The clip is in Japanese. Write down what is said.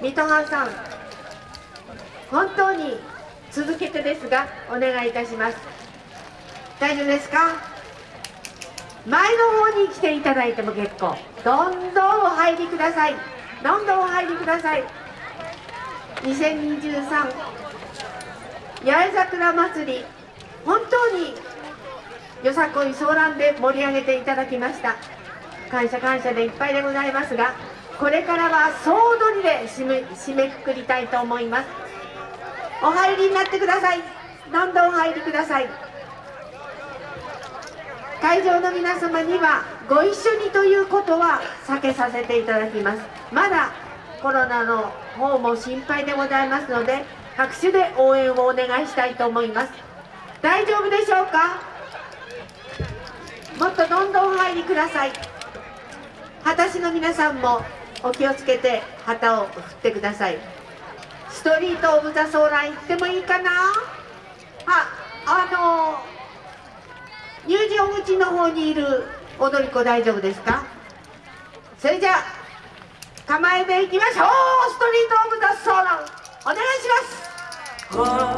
水戸藩さん本当に続けてですがお願いいたします。大丈夫ですか？前の方に来ていただいても結構どんどんお入りください。どんどんお入りください。2023八重桜祭り本当によさこいソーランで盛り上げていただきました。感謝感謝でいっぱいでございますがこれからは総踊りで締め締めくくりたいと思います。お入りになってください。どんどんお入りください。会場の皆様にはご一緒にということは避けさせていただきます。まだコロナの方も心配でございますので拍手で応援をお願いしたいと思います。大丈夫でしょうか？もっとどんどんお入りください。旗師の皆さんもお気をつけて旗を振ってください。ストリート・オブ・ザ・ソーラン行ってもいいかな？ああの入場口の方にいる踊り子大丈夫ですか？それじゃあ構えていきましょう。ストリート・オブ・ザ・ソーランお願いします。